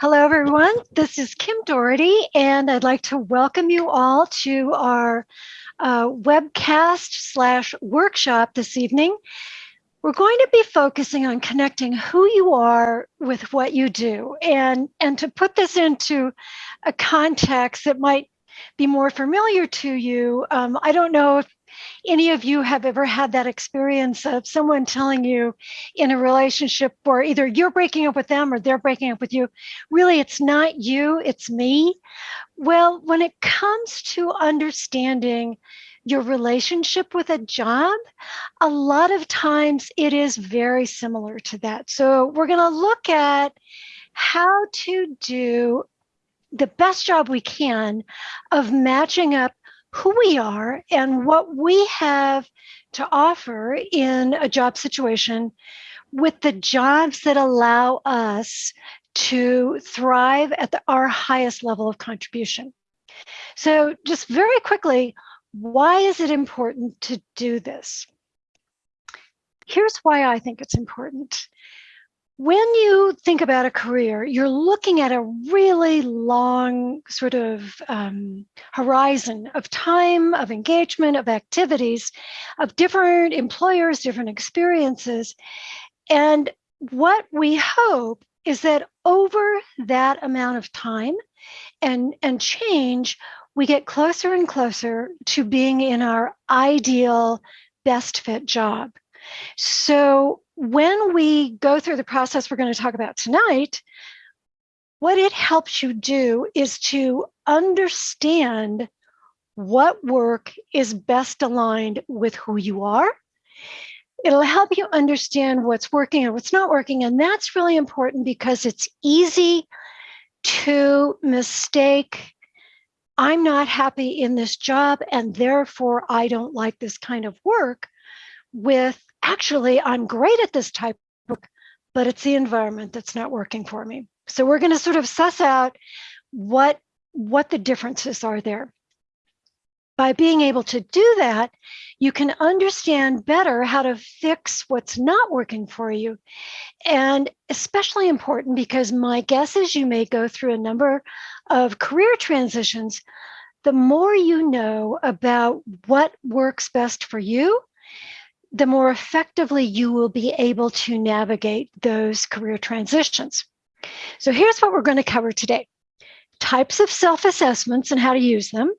Hello, everyone. This is Kim Dority, and I'd like to welcome you all to our uh, webcast slash workshop this evening. We're going to be focusing on connecting who you are with what you do. And, and to put this into a context that might be more familiar to you, um, I don't know if any of you have ever had that experience of someone telling you in a relationship where either you're breaking up with them or they're breaking up with you, really it's not you, it's me. Well, when it comes to understanding your relationship with a job, a lot of times it is very similar to that. So we're going to look at how to do the best job we can of matching up who we are and what we have to offer in a job situation with the jobs that allow us to thrive at the, our highest level of contribution. So just very quickly, why is it important to do this? Here's why I think it's important when you think about a career, you're looking at a really long sort of um, horizon of time, of engagement, of activities, of different employers, different experiences. And what we hope is that over that amount of time and, and change, we get closer and closer to being in our ideal best fit job. So when we go through the process we're going to talk about tonight, what it helps you do is to understand what work is best aligned with who you are. It'll help you understand what's working and what's not working. And that's really important because it's easy to mistake I'm not happy in this job and therefore I don't like this kind of work with actually, I'm great at this type of work, but it's the environment that's not working for me. So we're going to sort of suss out what, what the differences are there. By being able to do that, you can understand better how to fix what's not working for you. And especially important because my guess is you may go through a number of career transitions. The more you know about what works best for you, the more effectively you will be able to navigate those career transitions. So here's what we're going to cover today. Types of self-assessments and how to use them.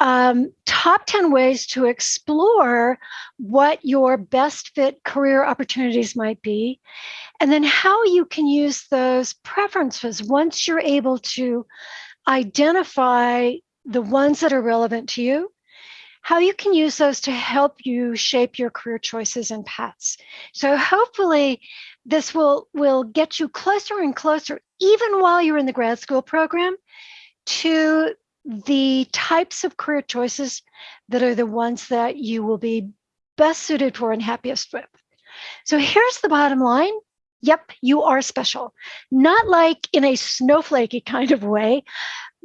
Um, top 10 ways to explore what your best fit career opportunities might be, and then how you can use those preferences once you're able to identify the ones that are relevant to you how you can use those to help you shape your career choices and paths. So hopefully this will, will get you closer and closer, even while you're in the grad school program, to the types of career choices that are the ones that you will be best suited for and happiest with. So here's the bottom line. Yep, you are special. Not like in a snowflakey kind of way,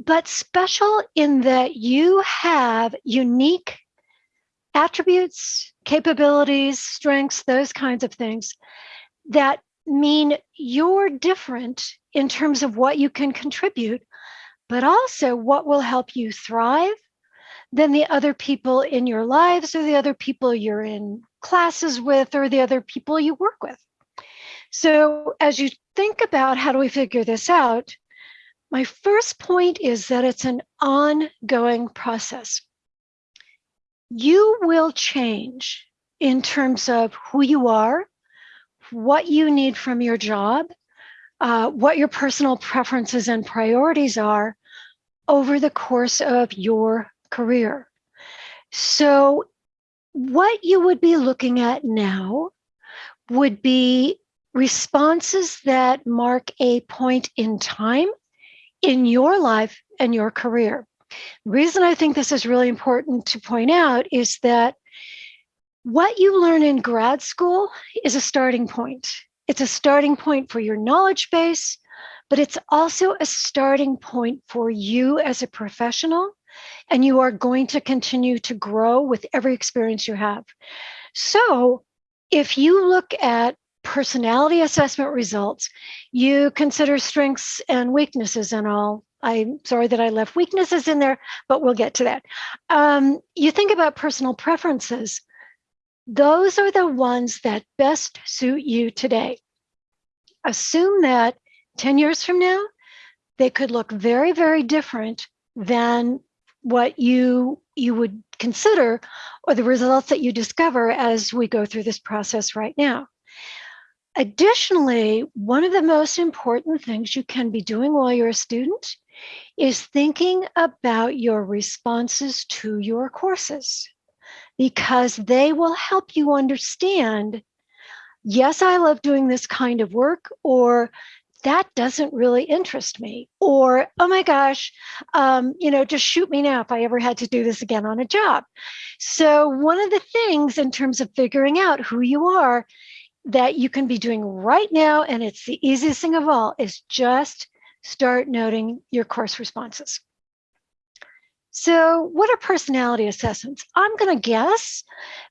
but special in that you have unique attributes, capabilities, strengths, those kinds of things that mean you're different in terms of what you can contribute, but also what will help you thrive than the other people in your lives or the other people you're in classes with or the other people you work with. So as you think about how do we figure this out, my first point is that it's an ongoing process. You will change in terms of who you are, what you need from your job, uh, what your personal preferences and priorities are over the course of your career. So what you would be looking at now would be responses that mark a point in time in your life and your career. The reason I think this is really important to point out is that what you learn in grad school is a starting point. It's a starting point for your knowledge base, but it's also a starting point for you as a professional. And you are going to continue to grow with every experience you have. So if you look at personality assessment results, you consider strengths and weaknesses and all. I'm sorry that I left weaknesses in there, but we'll get to that. Um, you think about personal preferences. Those are the ones that best suit you today. Assume that 10 years from now, they could look very, very different than what you you would consider or the results that you discover as we go through this process right now. Additionally, one of the most important things you can be doing while you're a student is thinking about your responses to your courses because they will help you understand yes, I love doing this kind of work, or that doesn't really interest me. Or, oh my gosh, um, you know, just shoot me now if I ever had to do this again on a job. So, one of the things in terms of figuring out who you are that you can be doing right now, and it's the easiest thing of all, is just start noting your course responses. So, what are personality assessments? I'm going to guess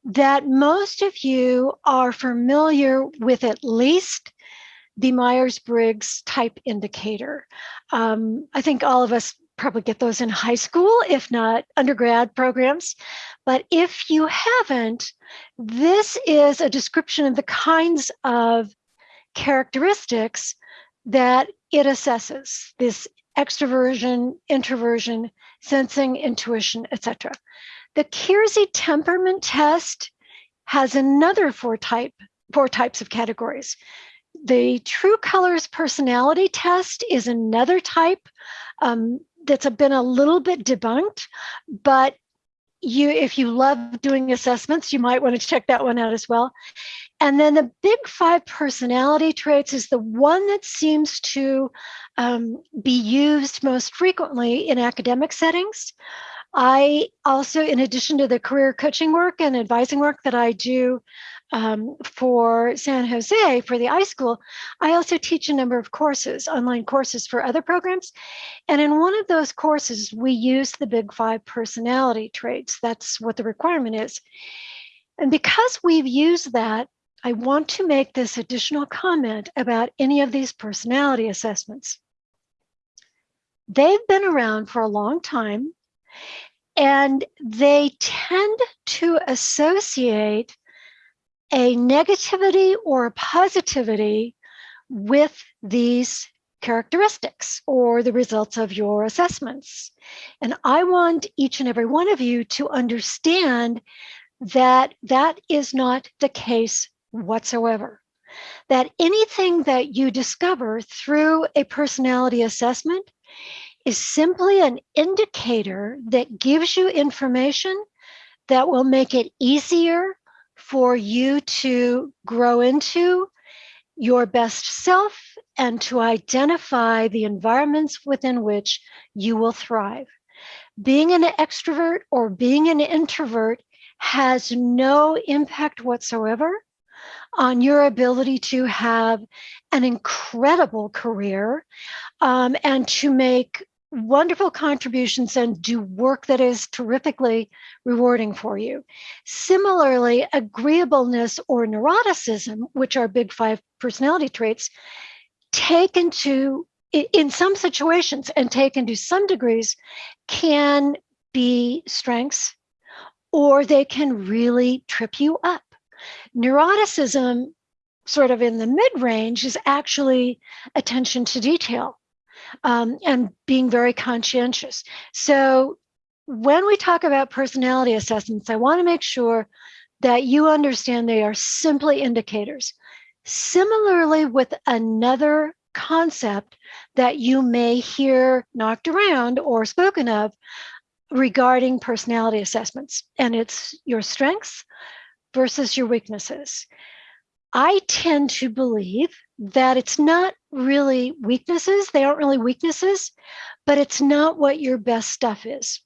that most of you are familiar with at least the Myers Briggs type indicator. Um, I think all of us probably get those in high school, if not undergrad programs. But if you haven't, this is a description of the kinds of characteristics that it assesses this extroversion, introversion, sensing, intuition, etc. The Keirsey temperament test has another four type four types of categories. The True Colors personality test is another type um, that's been a little bit debunked, but you if you love doing assessments, you might want to check that one out as well. And then the big five personality traits is the one that seems to um, be used most frequently in academic settings. I also, in addition to the career coaching work and advising work that I do um, for San Jose for the iSchool, I also teach a number of courses, online courses for other programs. And in one of those courses, we use the Big Five personality traits. That's what the requirement is. And because we've used that, I want to make this additional comment about any of these personality assessments. They've been around for a long time and they tend to associate a negativity or a positivity with these characteristics or the results of your assessments. And I want each and every one of you to understand that that is not the case whatsoever. That anything that you discover through a personality assessment is simply an indicator that gives you information that will make it easier for you to grow into your best self and to identify the environments within which you will thrive. Being an extrovert or being an introvert has no impact whatsoever on your ability to have an incredible career um, and to make wonderful contributions and do work that is terrifically rewarding for you. Similarly, agreeableness or neuroticism, which are big five personality traits, taken to in some situations and taken to some degrees can be strengths or they can really trip you up. Neuroticism, sort of in the mid range, is actually attention to detail um, and being very conscientious. So when we talk about personality assessments, I want to make sure that you understand they are simply indicators. Similarly, with another concept that you may hear knocked around or spoken of regarding personality assessments, and it's your strengths versus your weaknesses. I tend to believe that it's not really weaknesses. They aren't really weaknesses, but it's not what your best stuff is.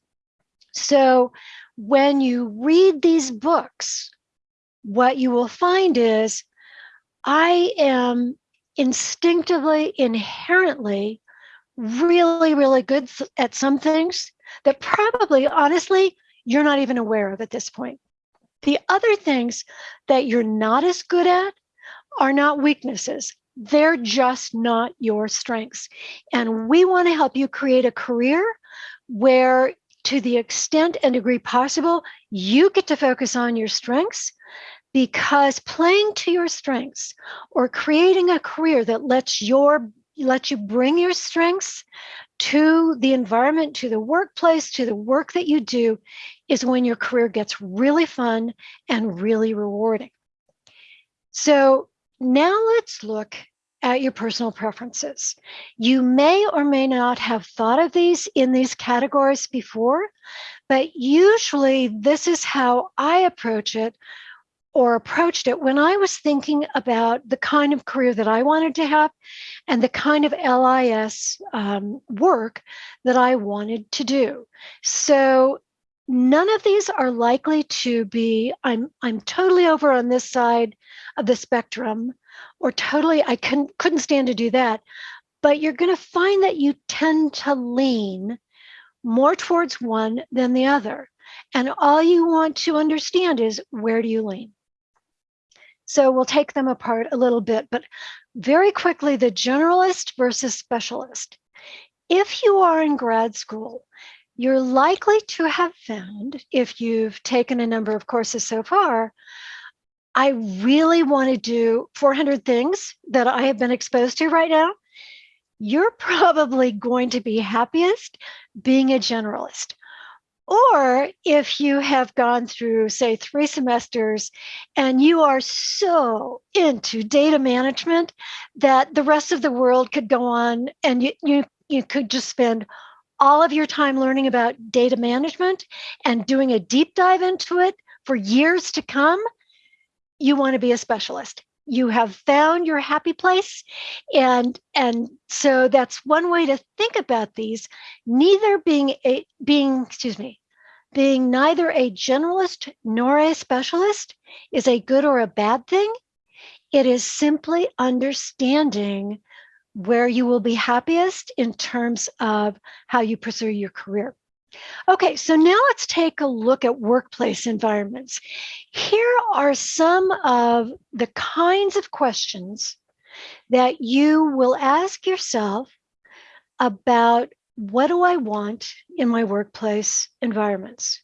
So when you read these books, what you will find is I am instinctively, inherently, really, really good at some things that probably, honestly, you're not even aware of at this point. The other things that you're not as good at are not weaknesses. They're just not your strengths. And we want to help you create a career where, to the extent and degree possible, you get to focus on your strengths because playing to your strengths or creating a career that lets your lets you bring your strengths to the environment, to the workplace, to the work that you do, is when your career gets really fun and really rewarding. So now let's look at your personal preferences. You may or may not have thought of these in these categories before, but usually this is how I approach it or approached it when I was thinking about the kind of career that I wanted to have and the kind of LIS um, work that I wanted to do. So none of these are likely to be, I'm, I'm totally over on this side of the spectrum or totally, I couldn't, couldn't stand to do that. But you're going to find that you tend to lean more towards one than the other. And all you want to understand is where do you lean? So we'll take them apart a little bit, but very quickly, the generalist versus specialist. If you are in grad school, you're likely to have found, if you've taken a number of courses so far, I really want to do 400 things that I have been exposed to right now. You're probably going to be happiest being a generalist. Or if you have gone through, say, three semesters and you are so into data management that the rest of the world could go on and you, you, you could just spend all of your time learning about data management and doing a deep dive into it for years to come, you want to be a specialist. You have found your happy place. And and so that's one way to think about these. Neither being a being excuse me being neither a generalist nor a specialist is a good or a bad thing. It is simply understanding where you will be happiest in terms of how you pursue your career Okay, so now let's take a look at workplace environments. Here are some of the kinds of questions that you will ask yourself about what do I want in my workplace environments?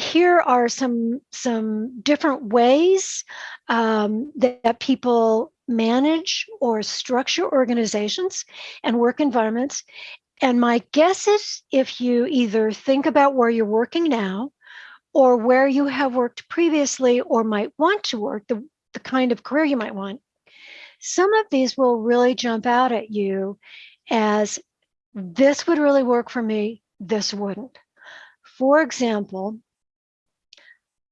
Here are some, some different ways um, that, that people manage or structure organizations and work environments. And my guess is if you either think about where you're working now or where you have worked previously or might want to work, the, the kind of career you might want, some of these will really jump out at you as this would really work for me, this wouldn't. For example,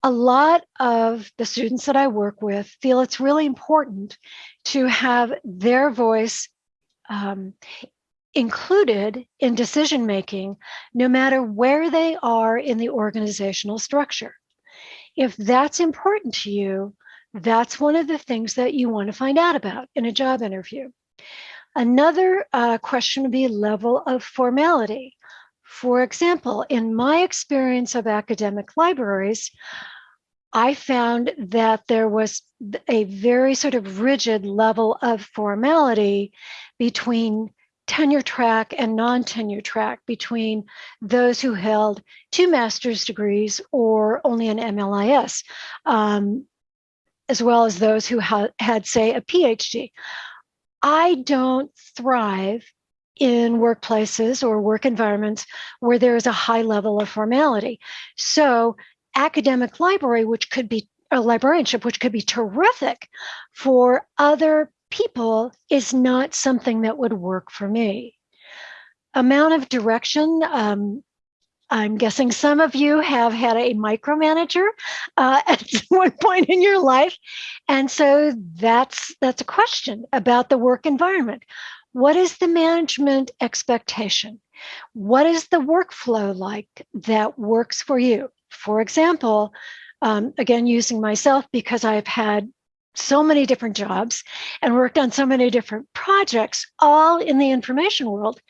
a lot of the students that I work with feel it's really important to have their voice um, included in decision making, no matter where they are in the organizational structure. If that's important to you, that's one of the things that you want to find out about in a job interview. Another uh, question would be level of formality. For example, in my experience of academic libraries, I found that there was a very sort of rigid level of formality between tenure track and non-tenure track between those who held two master's degrees or only an MLIS, um, as well as those who ha had, say, a PhD. I don't thrive in workplaces or work environments where there is a high level of formality. So academic library, which could be a librarianship, which could be terrific for other people is not something that would work for me. Amount of direction, um, I'm guessing some of you have had a micromanager uh, at one point in your life. And so that's, that's a question about the work environment. What is the management expectation? What is the workflow like that works for you? For example, um, again, using myself because I've had so many different jobs and worked on so many different projects, all in the information world,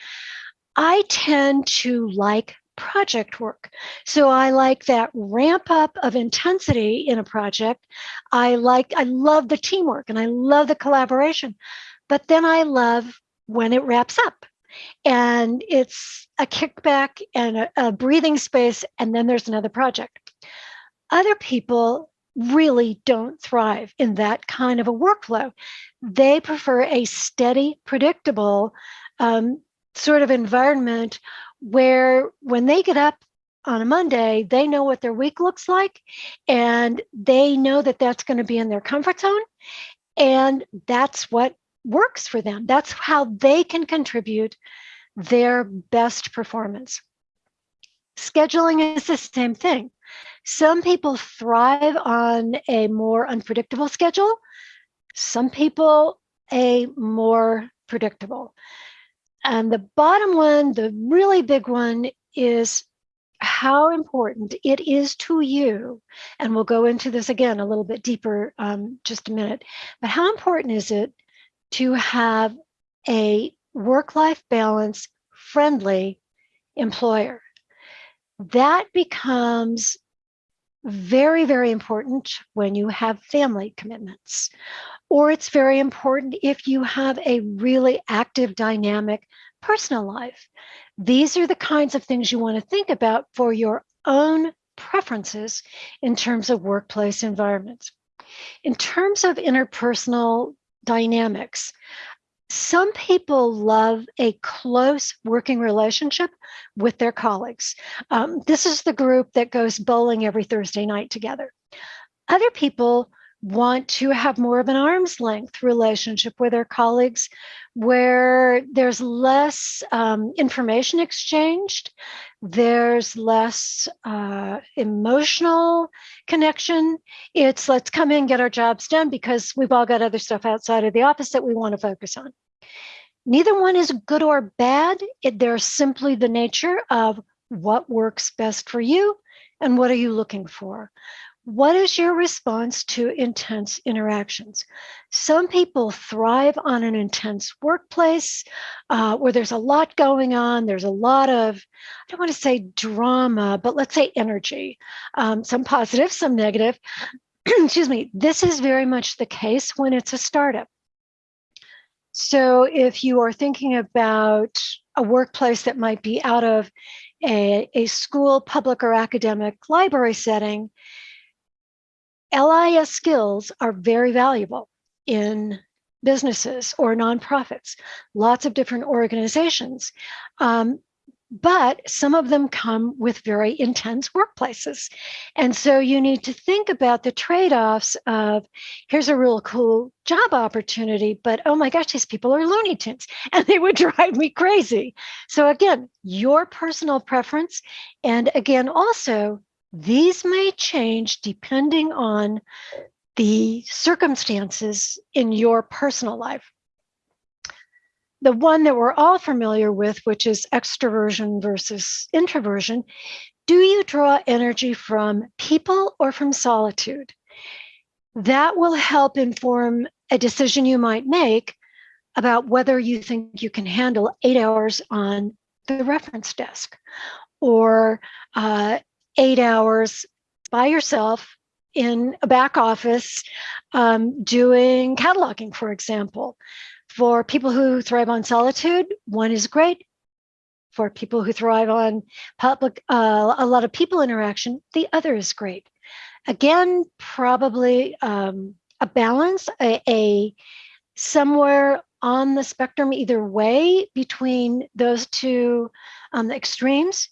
I tend to like project work. So I like that ramp up of intensity in a project. I like, I love the teamwork and I love the collaboration, but then I love when it wraps up and it's a kickback and a, a breathing space, and then there's another project. Other people really don't thrive in that kind of a workflow. They prefer a steady, predictable um, sort of environment where when they get up on a Monday, they know what their week looks like and they know that that's going to be in their comfort zone. And that's what works for them. That's how they can contribute their best performance. Scheduling is the same thing. Some people thrive on a more unpredictable schedule. Some people a more predictable. And the bottom one, the really big one, is how important it is to you. And we'll go into this again a little bit deeper um, just a minute. But how important is it to have a work life balance friendly employer? That becomes very, very important when you have family commitments or it's very important if you have a really active, dynamic personal life. These are the kinds of things you want to think about for your own preferences in terms of workplace environments. In terms of interpersonal dynamics, some people love a close working relationship with their colleagues. Um, this is the group that goes bowling every Thursday night together. Other people want to have more of an arm's length relationship with their colleagues where there's less um, information exchanged, there's less uh, emotional connection. It's let's come in, get our jobs done because we've all got other stuff outside of the office that we want to focus on. Neither one is good or bad. It, they're simply the nature of what works best for you and what are you looking for. What is your response to intense interactions? Some people thrive on an intense workplace uh, where there's a lot going on. There's a lot of, I don't want to say drama, but let's say energy, um, some positive, some negative. Excuse me. This is very much the case when it's a startup. So if you are thinking about a workplace that might be out of a, a school, public, or academic library setting, LIS skills are very valuable in businesses or nonprofits, lots of different organizations. Um, but some of them come with very intense workplaces. And so you need to think about the trade offs of here's a real cool job opportunity, but oh my gosh, these people are Looney Tunes and they would drive me crazy. So, again, your personal preference. And again, also these may change depending on the circumstances in your personal life. The one that we're all familiar with, which is extroversion versus introversion, do you draw energy from people or from solitude? That will help inform a decision you might make about whether you think you can handle eight hours on the reference desk or uh, eight hours by yourself in a back office um, doing cataloging, for example. For people who thrive on solitude, one is great. For people who thrive on public, uh, a lot of people interaction, the other is great. Again, probably um, a balance, a, a somewhere on the spectrum either way between those two um, extremes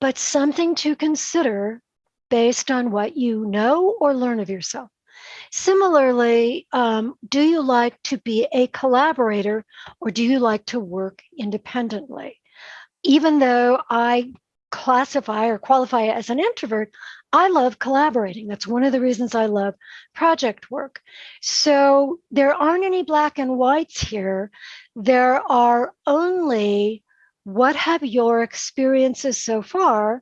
but something to consider based on what you know or learn of yourself. Similarly, um, do you like to be a collaborator or do you like to work independently? Even though I classify or qualify as an introvert, I love collaborating. That's one of the reasons I love project work. So there aren't any black and whites here. There are only what have your experiences so far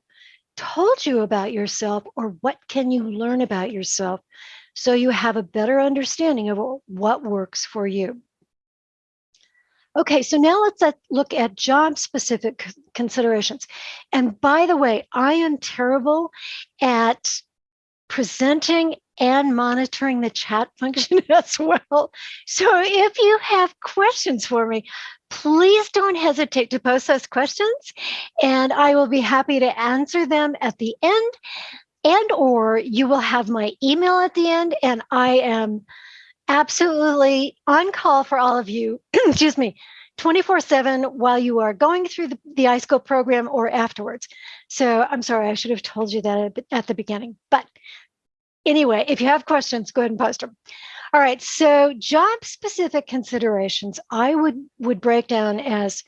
told you about yourself, or what can you learn about yourself so you have a better understanding of what works for you? Okay, so now let's uh, look at job specific considerations. And by the way, I am terrible at presenting and monitoring the chat function as well. So if you have questions for me, please don't hesitate to post those questions and I will be happy to answer them at the end and or you will have my email at the end and I am absolutely on call for all of you, excuse me, 24 7 while you are going through the, the iSchool program or afterwards. So I'm sorry, I should have told you that at the beginning. But anyway, if you have questions, go ahead and post them. All right, so job specific considerations I would, would break down as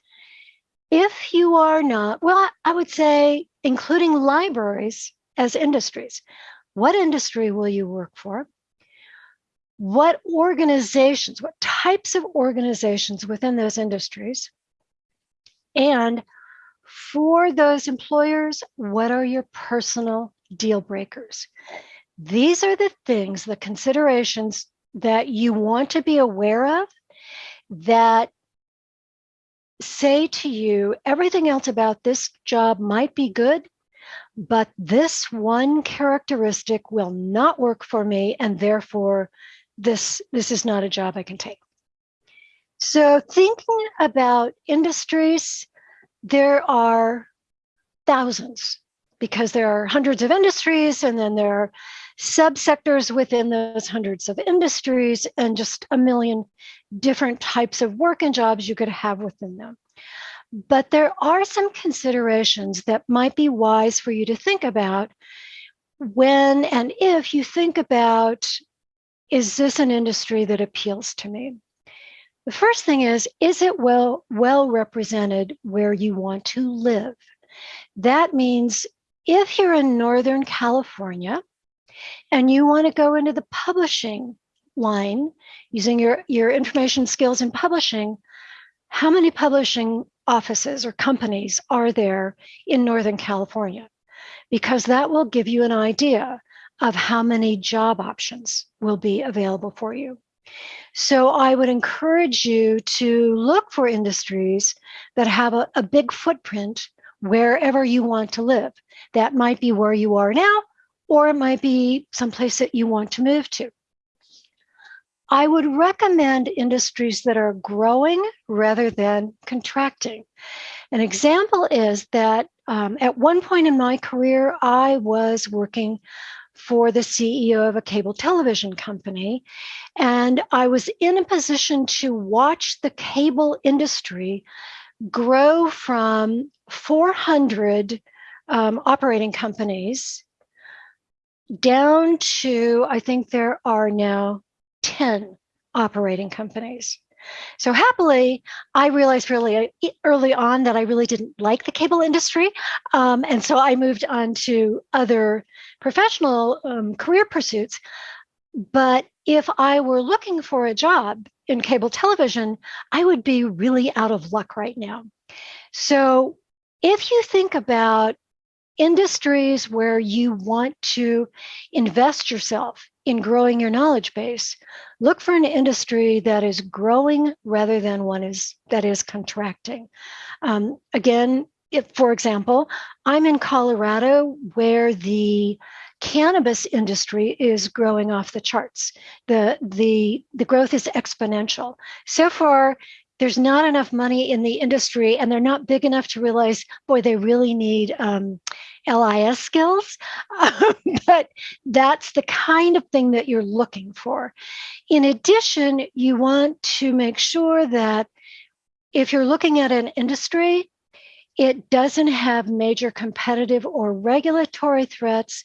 if you are not, well, I would say including libraries as industries. What industry will you work for? what organizations, what types of organizations within those industries, and for those employers, what are your personal deal breakers? These are the things, the considerations that you want to be aware of that say to you, everything else about this job might be good, but this one characteristic will not work for me, and therefore this, this is not a job I can take. So thinking about industries, there are thousands because there are hundreds of industries and then there are subsectors within those hundreds of industries and just a million different types of work and jobs you could have within them. But there are some considerations that might be wise for you to think about when and if you think about is this an industry that appeals to me? The first thing is, is it well, well represented where you want to live? That means if you're in Northern California and you want to go into the publishing line using your, your information skills in publishing, how many publishing offices or companies are there in Northern California? Because that will give you an idea of how many job options will be available for you. So I would encourage you to look for industries that have a, a, big footprint wherever you want to live. That might be where you are now, or it might be someplace that you want to move to. I would recommend industries that are growing rather than contracting. An example is that um, at one point in my career, I was working for the CEO of a cable television company. And I was in a position to watch the cable industry grow from 400 um, operating companies down to, I think there are now 10 operating companies. So happily, I realized really early on that I really didn't like the cable industry. Um, and so I moved on to other professional um, career pursuits. But if I were looking for a job in cable television, I would be really out of luck right now. So if you think about industries where you want to invest yourself in growing your knowledge base, look for an industry that is growing rather than one is that is contracting. Um, again, if, for example, I'm in Colorado where the cannabis industry is growing off the charts. The, the, the growth is exponential. So far, there's not enough money in the industry and they're not big enough to realize, boy, they really need um, LIS skills. but that's the kind of thing that you're looking for. In addition, you want to make sure that if you're looking at an industry, it doesn't have major competitive or regulatory threats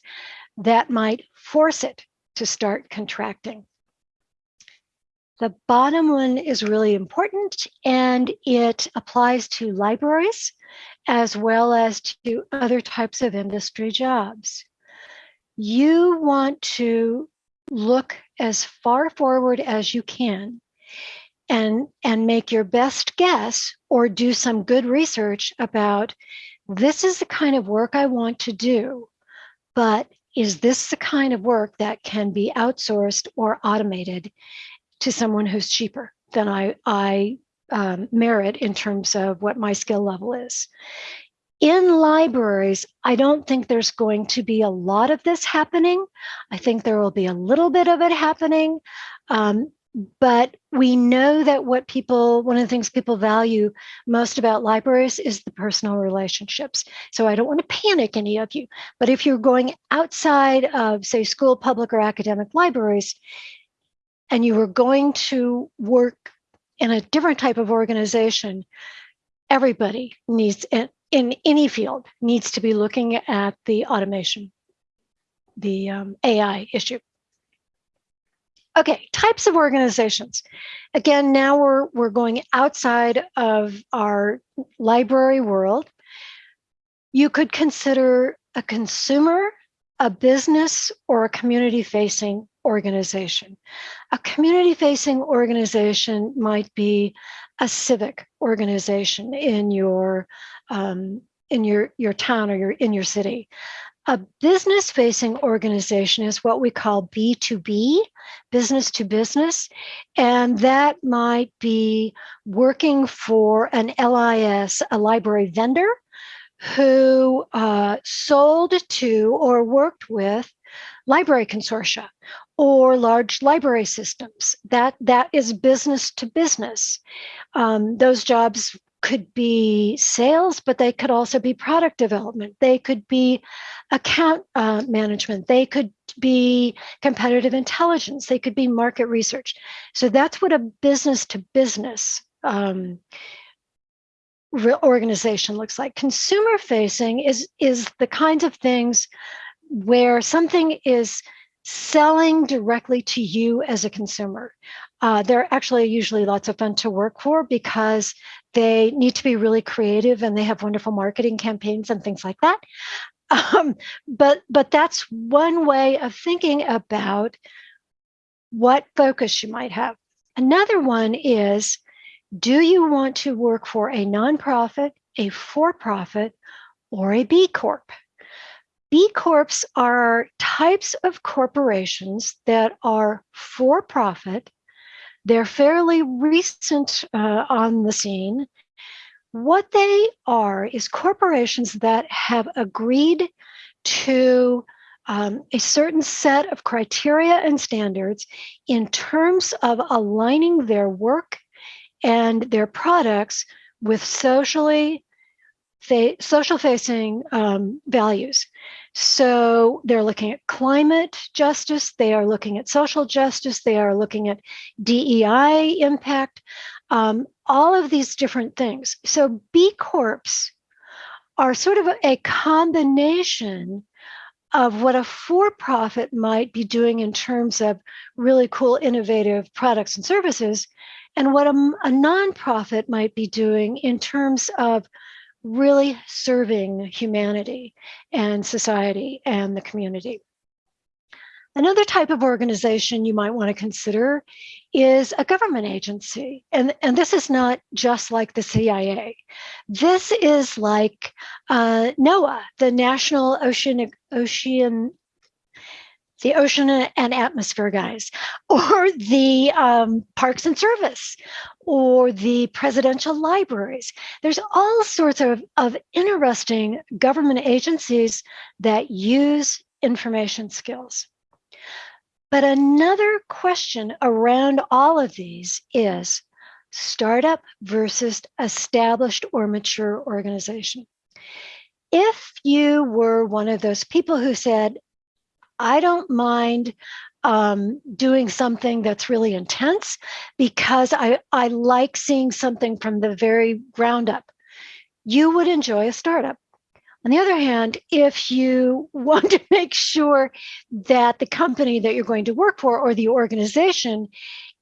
that might force it to start contracting. The bottom one is really important and it applies to libraries as well as to other types of industry jobs. You want to look as far forward as you can and, and make your best guess or do some good research about this is the kind of work I want to do, but is this the kind of work that can be outsourced or automated to someone who's cheaper than I, I um, merit in terms of what my skill level is. In libraries, I don't think there's going to be a lot of this happening. I think there will be a little bit of it happening. Um, but we know that what people, one of the things people value most about libraries is the personal relationships. So I don't want to panic any of you, but if you're going outside of, say, school, public, or academic libraries, and you are going to work in a different type of organization, everybody needs, in any field, needs to be looking at the automation, the um, AI issue. Okay, types of organizations. Again, now we're, we're going outside of our library world. You could consider a consumer, a business, or a community-facing organization. A community-facing organization might be a civic organization in your um, in your your town or your in your city. A business facing organization is what we call B2B, business to business. And that might be working for an LIS, a library vendor, who uh, sold to or worked with library consortia or large library systems. That, that is business to business. Um, those jobs could be sales, but they could also be product development. They could be account uh, management. They could be competitive intelligence. They could be market research. So that's what a business to business um, organization looks like. Consumer facing is, is the kinds of things where something is selling directly to you as a consumer. Uh, they're actually usually lots of fun to work for because they need to be really creative and they have wonderful marketing campaigns and things like that. Um, but but that's one way of thinking about what focus you might have. Another one is, do you want to work for a nonprofit, a for-profit, or a B Corp? B Corps are types of corporations that are for-profit. They're fairly recent uh, on the scene. What they are is corporations that have agreed to um, a certain set of criteria and standards in terms of aligning their work and their products with socially social facing um, values. So they're looking at climate justice, they are looking at social justice, they are looking at DEI impact, um, all of these different things. So B Corps are sort of a combination of what a for-profit might be doing in terms of really cool, innovative products and services, and what a, a nonprofit might be doing in terms of really serving humanity and society and the community. Another type of organization you might want to consider is a government agency. And, and this is not just like the CIA. This is like uh, NOAA, the National Ocean, Ocean the ocean and atmosphere guys, or the um, Parks and Service, or the presidential libraries. There's all sorts of, of interesting government agencies that use information skills. But another question around all of these is startup versus established or mature organization. If you were one of those people who said, I don't mind um, doing something that's really intense because I, I like seeing something from the very ground up. You would enjoy a startup. On the other hand, if you want to make sure that the company that you're going to work for or the organization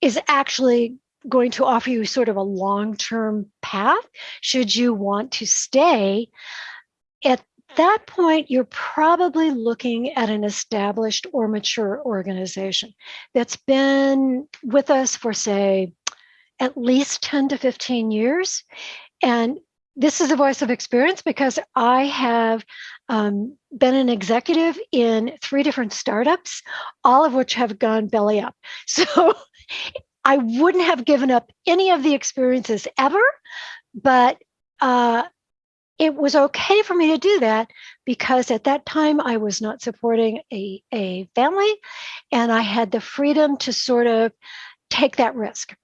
is actually going to offer you sort of a long-term path, should you want to stay, at that point, you're probably looking at an established or mature organization that's been with us for, say, at least 10 to 15 years. And this is a voice of experience because I have um, been an executive in three different startups, all of which have gone belly up. So I wouldn't have given up any of the experiences ever, but uh, it was okay for me to do that because at that time I was not supporting a, a family and I had the freedom to sort of take that risk.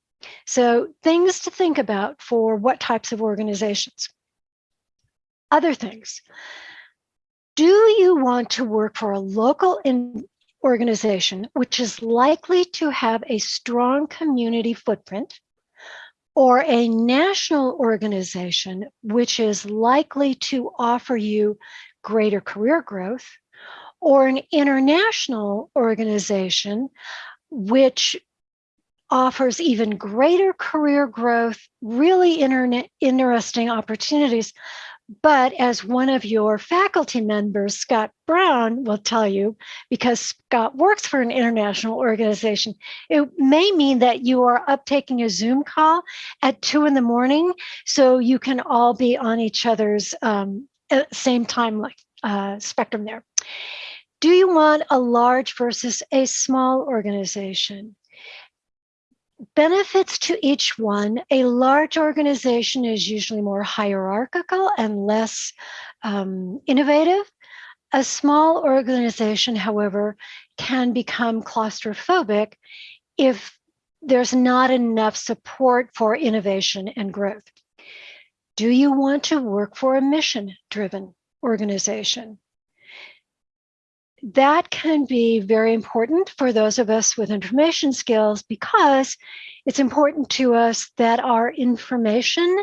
So, things to think about for what types of organizations. Other things. Do you want to work for a local organization which is likely to have a strong community footprint? Or a national organization which is likely to offer you greater career growth, or an international organization which offers even greater career growth, really internet, interesting opportunities, but as one of your faculty members, Scott Brown, will tell you, because Scott works for an international organization, it may mean that you are up taking a Zoom call at two in the morning so you can all be on each other's um, uh, same time uh, spectrum there. Do you want a large versus a small organization? Benefits to each one. A large organization is usually more hierarchical and less um, innovative. A small organization, however, can become claustrophobic if there's not enough support for innovation and growth. Do you want to work for a mission driven organization? That can be very important for those of us with information skills because it's important to us that our information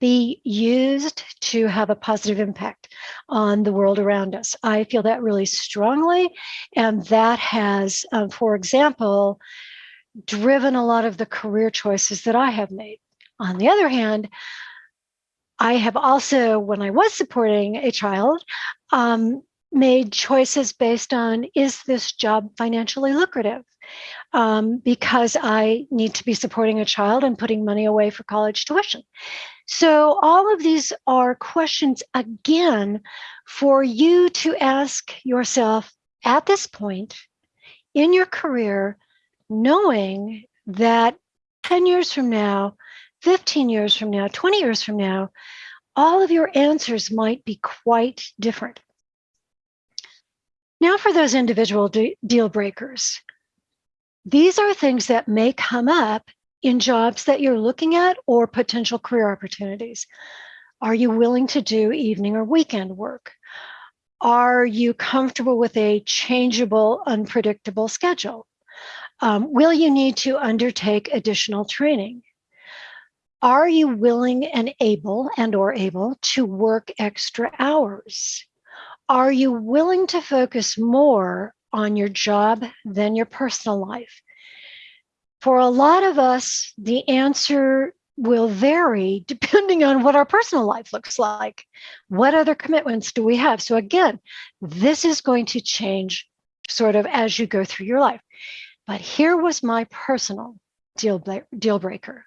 be used to have a positive impact on the world around us. I feel that really strongly. And that has, um, for example, driven a lot of the career choices that I have made. On the other hand, I have also, when I was supporting a child, um, made choices based on is this job financially lucrative? Um, because I need to be supporting a child and putting money away for college tuition. So, all of these are questions again for you to ask yourself at this point in your career, knowing that 10 years from now, 15 years from now, 20 years from now, all of your answers might be quite different. Now, for those individual de- deal breakers, these are things that may come up in jobs that you're looking at or potential career opportunities. Are you willing to do evening or weekend work? Are you comfortable with a changeable, unpredictable schedule? Um, will you need to undertake additional training? Are you willing and able and or able to work extra hours? Are you willing to focus more on your job than your personal life? For a lot of us, the answer will vary depending on what our personal life looks like. What other commitments do we have? So, again, this is going to change sort of as you go through your life. But here was my personal deal, deal breaker.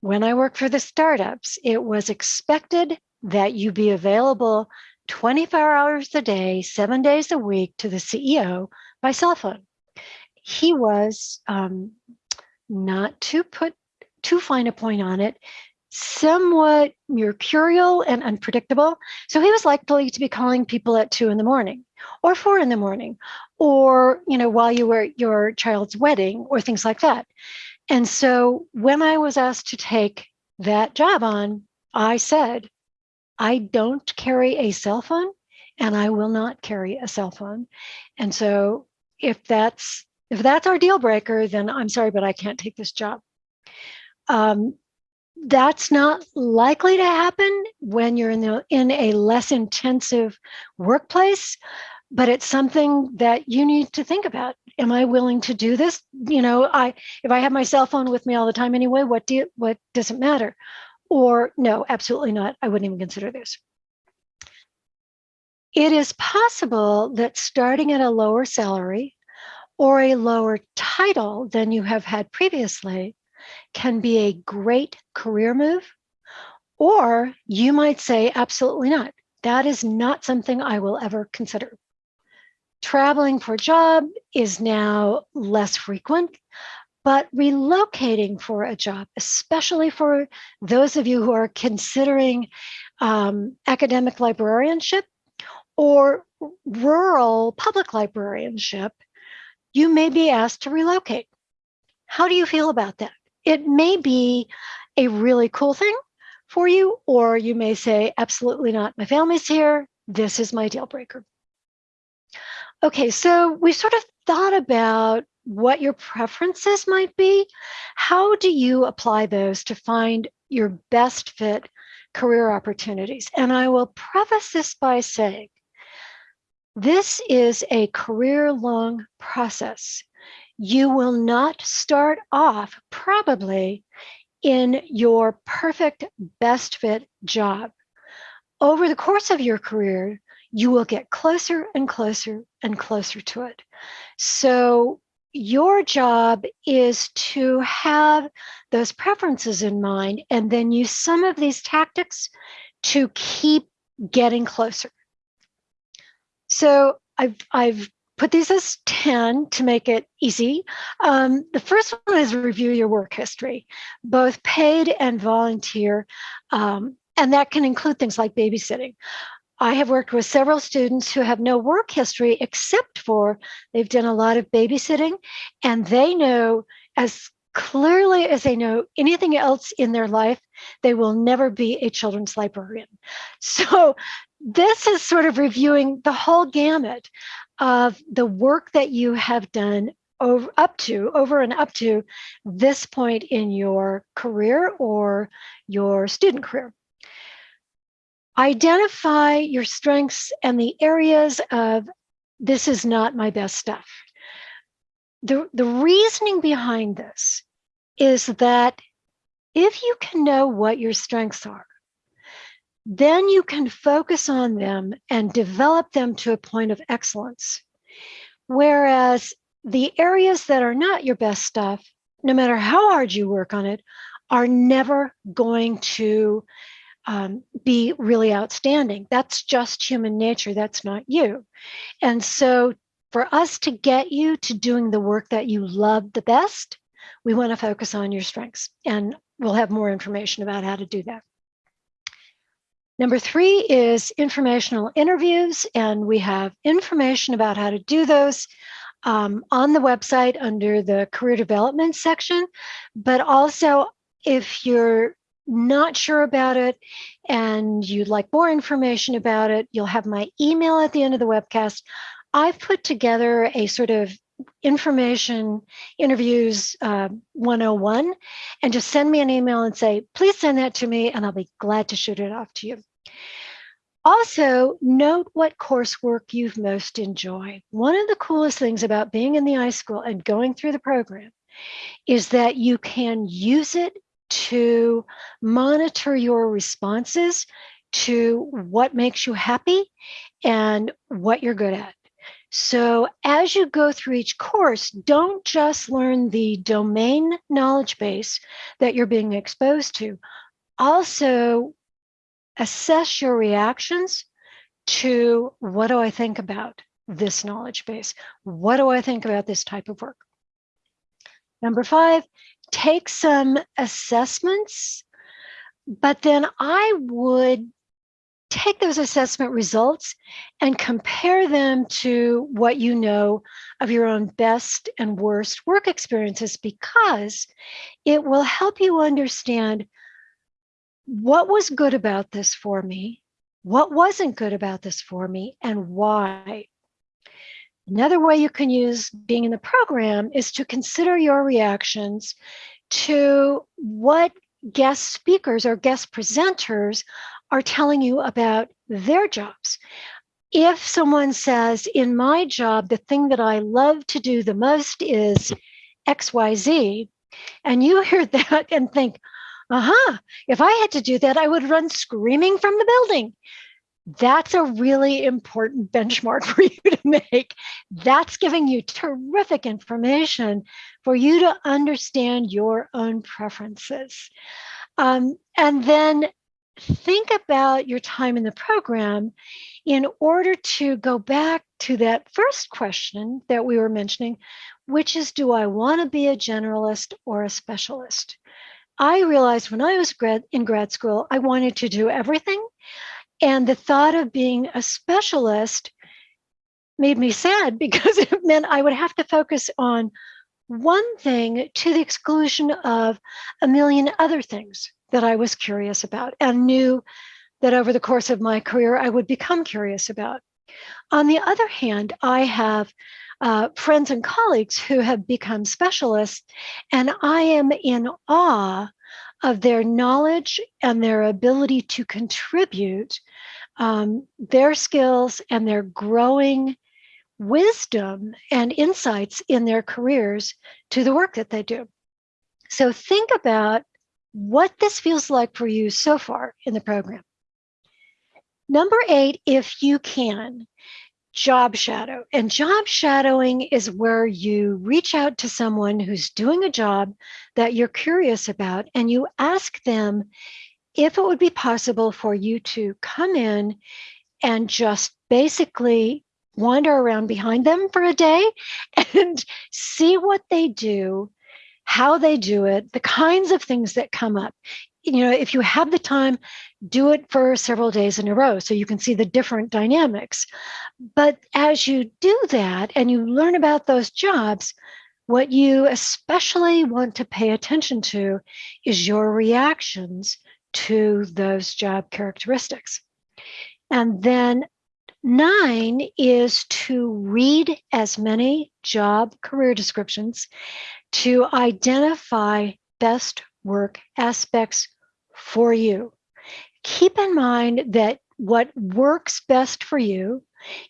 When I worked for the startups, it was expected that you be available 24 hours a day, seven days a week to the CEO by cell phone. He was um, not to put too fine a point on it, somewhat mercurial and unpredictable. So he was likely to be calling people at two in the morning or four in the morning or, you know, while you were at your child's wedding or things like that. And so when I was asked to take that job on, I said, I don't carry a cell phone and I will not carry a cell phone. And so if that's if that's our deal breaker, then I'm sorry, but I can't take this job. Um, that's not likely to happen when you're in the in a less intensive workplace, but it's something that you need to think about. Am I willing to do this? You know, I if I have my cell phone with me all the time anyway, what do you, what does it matter? Or no, absolutely not. I wouldn't even consider this. It is possible that starting at a lower salary or a lower title than you have had previously can be a great career move. Or you might say, absolutely not. That is not something I will ever consider. Traveling for a job is now less frequent, but relocating for a job, especially for those of you who are considering um, academic librarianship or rural public librarianship, you may be asked to relocate. How do you feel about that? It may be a really cool thing for you, or you may say, absolutely not. My family's here. This is my deal breaker. Okay, so we sort of thought about what your preferences might be. How do you apply those to find your best fit career opportunities? And I will preface this by saying this is a career long process. You will not start off probably in your perfect best fit job. Over the course of your career, you will get closer and closer and closer to it. So your job is to have those preferences in mind and then use some of these tactics to keep getting closer. So I've, I've put these as 10 to make it easy. Um, the first one is review your work history, both paid and volunteer. Um, and that can include things like babysitting. I have worked with several students who have no work history except for they've done a lot of babysitting and they know as clearly as they know anything else in their life, they will never be a children's librarian. So this is sort of reviewing the whole gamut of the work that you have done over up to over and up to this point in your career or your student career. Identify your strengths and the areas of this is not my best stuff. The, the reasoning behind this is that if you can know what your strengths are, then you can focus on them and develop them to a point of excellence. Whereas the areas that are not your best stuff, no matter how hard you work on it, are never going to um, be really outstanding. That's just human nature. That's not you. And so for us to get you to doing the work that you love the best, we want to focus on your strengths. And we'll have more information about how to do that. Number three is informational interviews, and we have information about how to do those um, on the website under the career development section. But also, if you're not sure about it and you'd like more information about it, you'll have my email at the end of the webcast. I've put together a sort of information interviews uh, 101 and just send me an email and say, please send that to me and I'll be glad to shoot it off to you. Also, note what coursework you've most enjoyed. One of the coolest things about being in the iSchool and going through the program is that you can use it to monitor your responses to what makes you happy and what you're good at. So as you go through each course, don't just learn the domain knowledge base that you're being exposed to. Also assess your reactions to what do I think about this knowledge base? What do I think about this type of work? Number five, take some assessments, but then I would take those assessment results and compare them to what you know of your own best and worst work experiences because it will help you understand what was good about this for me, what wasn't good about this for me, and why. Another way you can use being in the program is to consider your reactions to what guest speakers or guest presenters are telling you about their jobs. If someone says, in my job, the thing that I love to do the most is XYZ, and you hear that and think, uh-huh, if I had to do that, I would run screaming from the building. That's a really important benchmark for you to make. That's giving you terrific information for you to understand your own preferences. Um, and then think about your time in the program in order to go back to that first question that we were mentioning which is do I want to be a generalist or a specialist? I realized when I was grad, in grad school, I wanted to do everything. And the thought of being a specialist made me sad because it meant I would have to focus on one thing to the exclusion of a million other things that I was curious about and knew that over the course of my career I would become curious about. On the other hand, I have uh, friends and colleagues who have become specialists, and I am in awe of their knowledge and their ability to contribute um, their skills and their growing wisdom and insights in their careers to the work that they do. So think about what this feels like for you so far in the program. Number eight, if you can, job shadow. And job shadowing is where you reach out to someone who's doing a job that you're curious about and you ask them if it would be possible for you to come in and just basically wander around behind them for a day and see what they do, how they do it, the kinds of things that come up. You know, if you have the time, do it for several days in a row so you can see the different dynamics. But as you do that and you learn about those jobs, what you especially want to pay attention to is your reactions to those job characteristics. And then Nine is to read as many job career descriptions to identify best work aspects for you. Keep in mind that what works best for you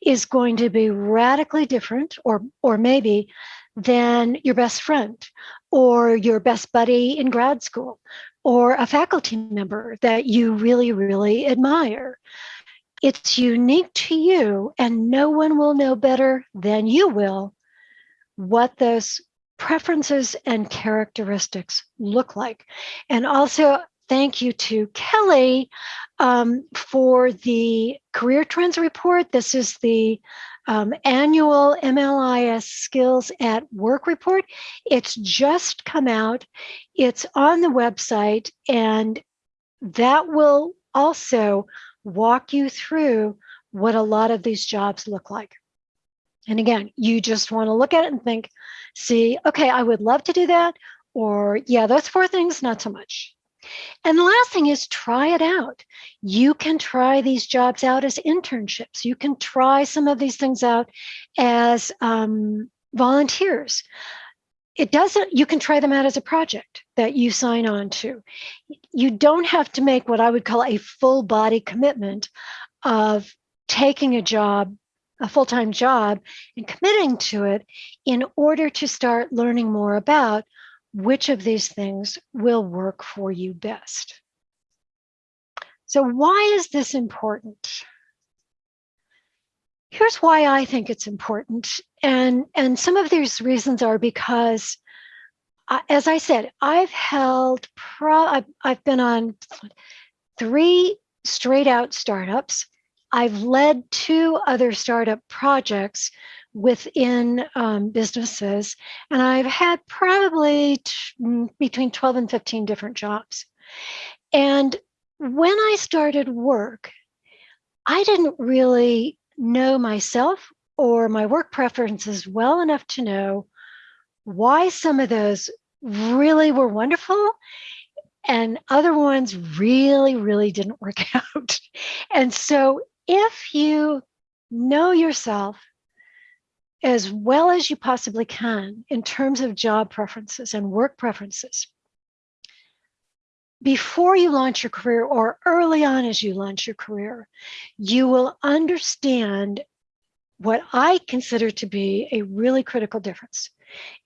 is going to be radically different or or maybe than your best friend or your best buddy in grad school or a faculty member that you really really admire it's unique to you, and no one will know better than you will what those preferences and characteristics look like. And also, thank you to Kelly um, for the Career Trends Report. This is the um, annual MLIS Skills at Work report. It's just come out, it's on the website, and that will also walk you through what a lot of these jobs look like. And again, you just want to look at it and think, see, okay, I would love to do that. Or, yeah, those four things, not so much. And the last thing is try it out. You can try these jobs out as internships. You can try some of these things out as um, volunteers it doesn't you can try them out as a project that you sign on to you don't have to make what i would call a full body commitment of taking a job a full-time job and committing to it in order to start learning more about which of these things will work for you best so why is this important here's why I think it's important. And, and some of these reasons are because, uh, as I said, I've held, pro, I've, I've been on three straight out startups. I've led two other startup projects within um, businesses, and I've had probably mm, between 12 and 15 different jobs. And when I started work, I didn't really know myself or my work preferences well enough to know why some of those really were wonderful and other ones really, really didn't work out. And so if you know yourself as well as you possibly can in terms of job preferences and work preferences, before you launch your career or early on as you launch your career, you will understand what I consider to be a really critical difference.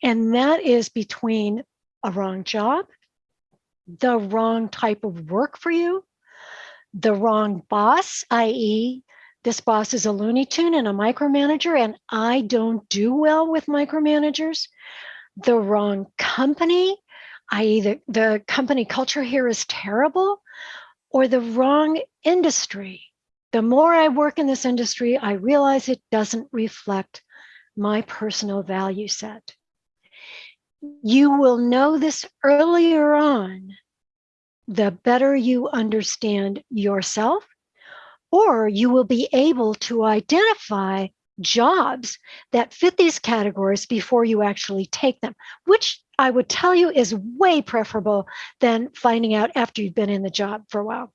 And that is between a wrong job, the wrong type of work for you, the wrong boss, i.e., this boss is a Looney Tune and a micromanager, and I don't do well with micromanagers, the wrong company, i.e., the, the company culture here is terrible, or the wrong industry. The more I work in this industry, I realize it doesn't reflect my personal value set. you will know this earlier on, the better you understand yourself, or you will be able to identify jobs that fit these categories before you actually take them, which I would tell you is way preferable than finding out after you've been in the job for a while.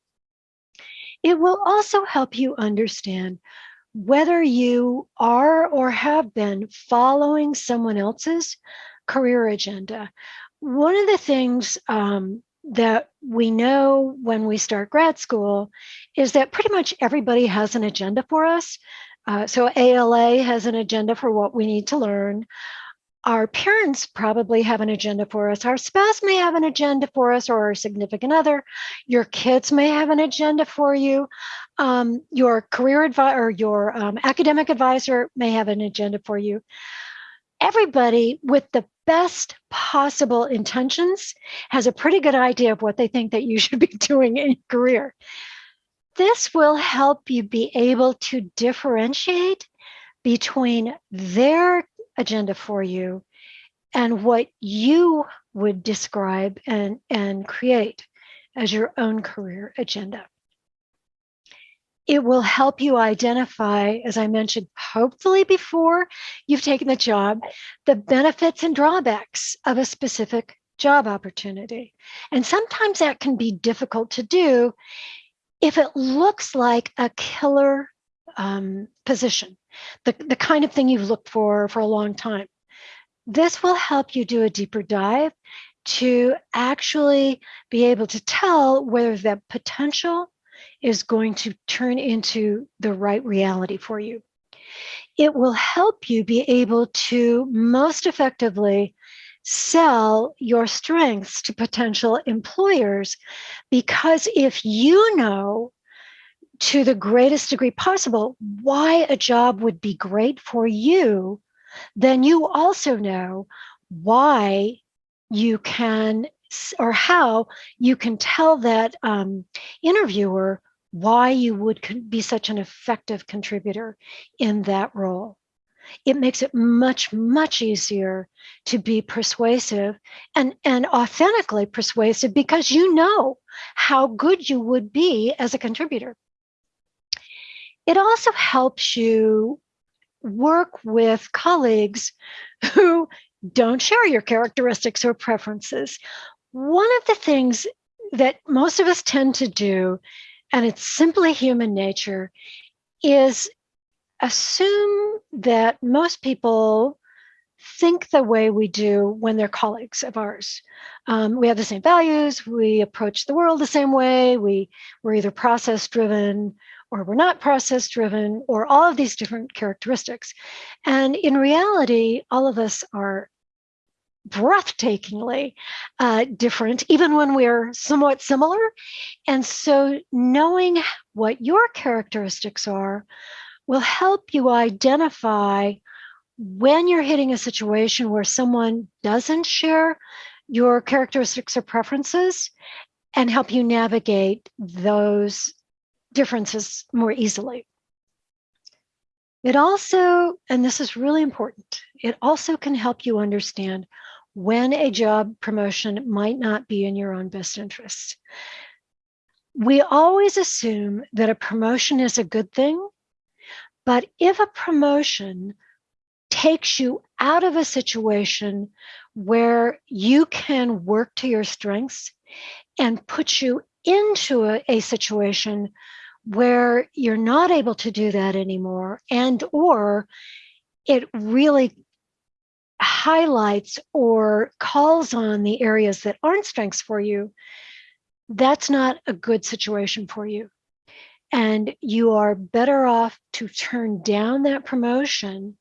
It will also help you understand whether you are or have been following someone else's career agenda. One of the things um, that we know when we start grad school is that pretty much everybody has an agenda for us. Uh, so ALA has an agenda for what we need to learn. Our parents probably have an agenda for us. Our spouse may have an agenda for us or our significant other. Your kids may have an agenda for you. Um, your career advisor or your um, academic advisor may have an agenda for you. Everybody with the best possible intentions has a pretty good idea of what they think that you should be doing in your career. This will help you be able to differentiate between their agenda for you and what you would describe and, and create as your own career agenda. It will help you identify, as I mentioned, hopefully before you've taken the job, the benefits and drawbacks of a specific job opportunity. And sometimes that can be difficult to do if it looks like a killer um, position, the, the kind of thing you've looked for for a long time, this will help you do a deeper dive to actually be able to tell whether that potential is going to turn into the right reality for you. It will help you be able to most effectively sell your strengths to potential employers because if you know to the greatest degree possible why a job would be great for you, then you also know why you can or how you can tell that um, interviewer why you would be such an effective contributor in that role it makes it much, much easier to be persuasive and, and authentically persuasive because you know how good you would be as a contributor. It also helps you work with colleagues who don't share your characteristics or preferences. One of the things that most of us tend to do, and it's simply human nature, is assume that most people think the way we do when they're colleagues of ours. Um, we have the same values, we approach the world the same way, we, we're either process driven or we're not process driven, or all of these different characteristics. And in reality, all of us are breathtakingly uh, different, even when we're somewhat similar. And so knowing what your characteristics are will help you identify when you're hitting a situation where someone doesn't share your characteristics or preferences and help you navigate those differences more easily. It also, and this is really important, it also can help you understand when a job promotion might not be in your own best interest. We always assume that a promotion is a good thing but if a promotion takes you out of a situation where you can work to your strengths and put you into a, a situation where you're not able to do that anymore and or it really highlights or calls on the areas that aren't strengths for you, that's not a good situation for you. And you are better off to turn down that promotion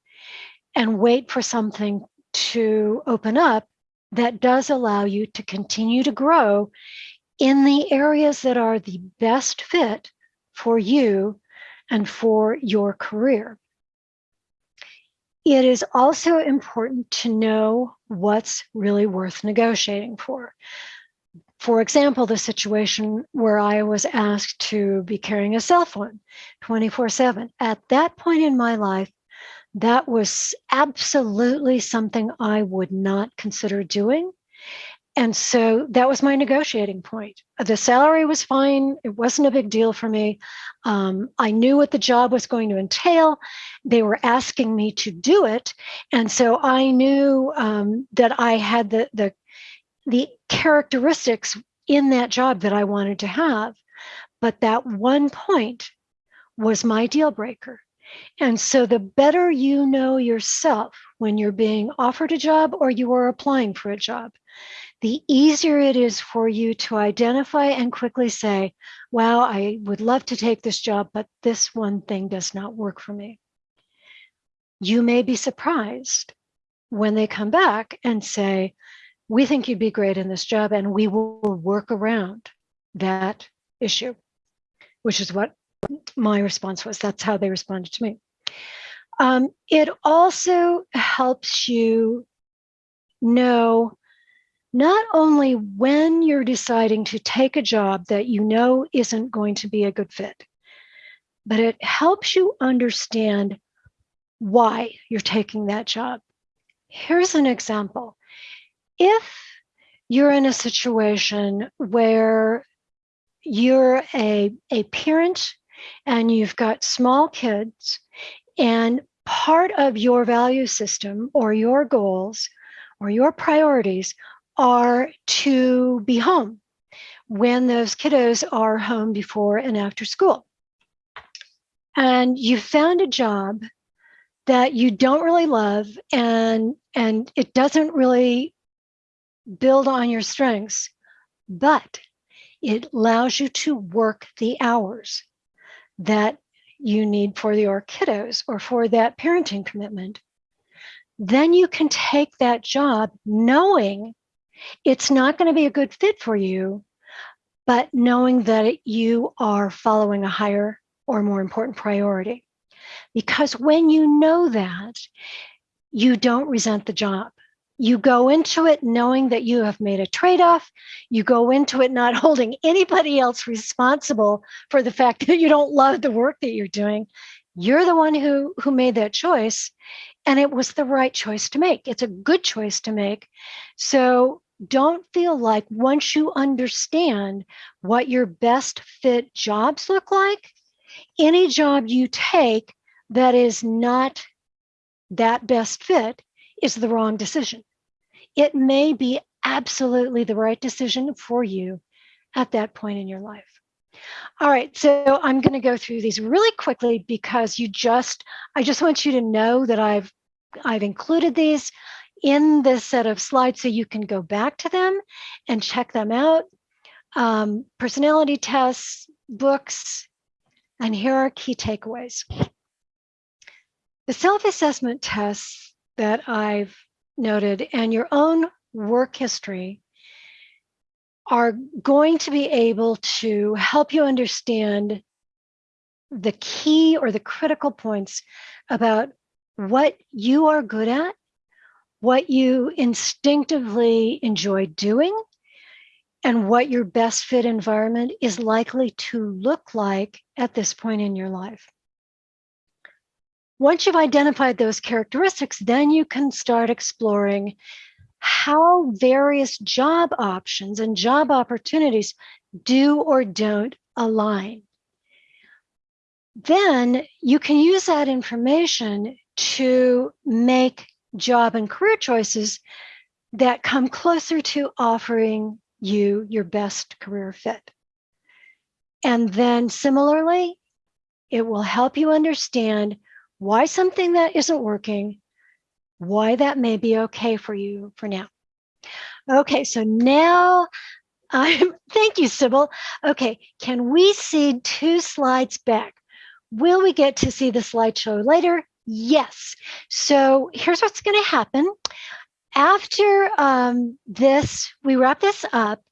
and wait for something to open up that does allow you to continue to grow in the areas that are the best fit for you and for your career. It is also important to know what's really worth negotiating for for example, the situation where I was asked to be carrying a cell phone 24 7. At that point in my life, that was absolutely something I would not consider doing. And so that was my negotiating point. The salary was fine. It wasn't a big deal for me. Um, I knew what the job was going to entail. They were asking me to do it. And so I knew um, that I had the, the, the characteristics in that job that I wanted to have. But that one point was my deal breaker. And so the better you know yourself when you're being offered a job or you are applying for a job, the easier it is for you to identify and quickly say, wow, I would love to take this job, but this one thing does not work for me. You may be surprised when they come back and say, we think you'd be great in this job and we will work around that issue, which is what my response was. That's how they responded to me. Um, it also helps you know not only when you're deciding to take a job that you know isn't going to be a good fit, but it helps you understand why you're taking that job. Here's an example. If you're in a situation where you're a, a parent and you've got small kids and part of your value system or your goals or your priorities are to be home when those kiddos are home before and after school. And you found a job that you don't really love and and it doesn't really build on your strengths, but it allows you to work the hours that you need for your kiddos or for that parenting commitment. Then you can take that job knowing it's not going to be a good fit for you, but knowing that you are following a higher or more important priority. Because when you know that, you don't resent the job. You go into it knowing that you have made a trade off. You go into it not holding anybody else responsible for the fact that you don't love the work that you're doing. You're the one who, who made that choice, and it was the right choice to make. It's a good choice to make. So don't feel like once you understand what your best fit jobs look like, any job you take that is not that best fit is the wrong decision. It may be absolutely the right decision for you at that point in your life. All right, so I'm going to go through these really quickly because you just, I just want you to know that I've, I've included these in this set of slides so you can go back to them and check them out. Um, personality tests, books, and here are key takeaways. The self-assessment tests that I've noted and your own work history are going to be able to help you understand the key or the critical points about what you are good at what you instinctively enjoy doing and what your best fit environment is likely to look like at this point in your life. Once you've identified those characteristics, then you can start exploring how various job options and job opportunities do or don't align. Then you can use that information to make job and career choices that come closer to offering you your best career fit. And then similarly, it will help you understand why something that isn't working, why that may be okay for you for now. Okay, so now I'm, thank you, Sybil. Okay, can we see two slides back? Will we get to see the slideshow later? Yes. So here's what's going to happen. After um, this, we wrap this up,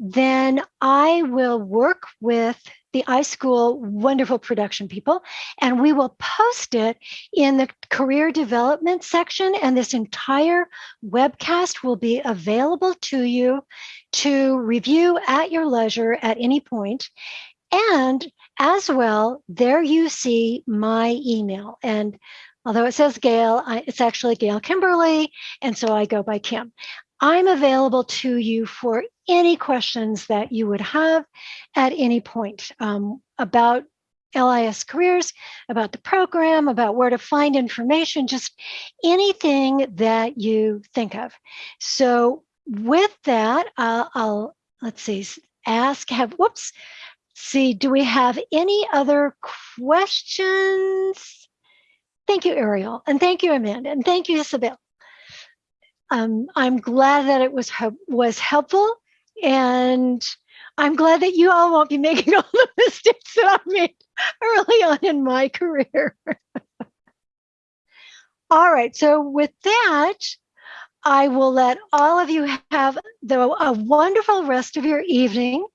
then I will work with the iSchool wonderful production people, and we will post it in the career development section. And this entire webcast will be available to you to review at your leisure at any point. And as well, there you see my email. And Although it says Gail, I, it's actually Gail Kimberly, and so I go by Kim. I'm available to you for any questions that you would have at any point um, about LIS careers, about the program, about where to find information, just anything that you think of. So with that, uh, I'll, let's see, ask, have, whoops, see, do we have any other questions? Thank you, Ariel, and thank you, Amanda, and thank you, Isabel. Um, I'm glad that it was was helpful, and I'm glad that you all won't be making all the mistakes that I made early on in my career. all right, so with that, I will let all of you have the, a wonderful rest of your evening,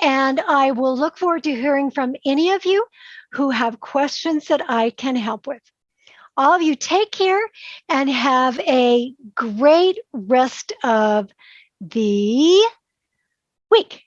and I will look forward to hearing from any of you who have questions that I can help with. All of you take care and have a great rest of the week.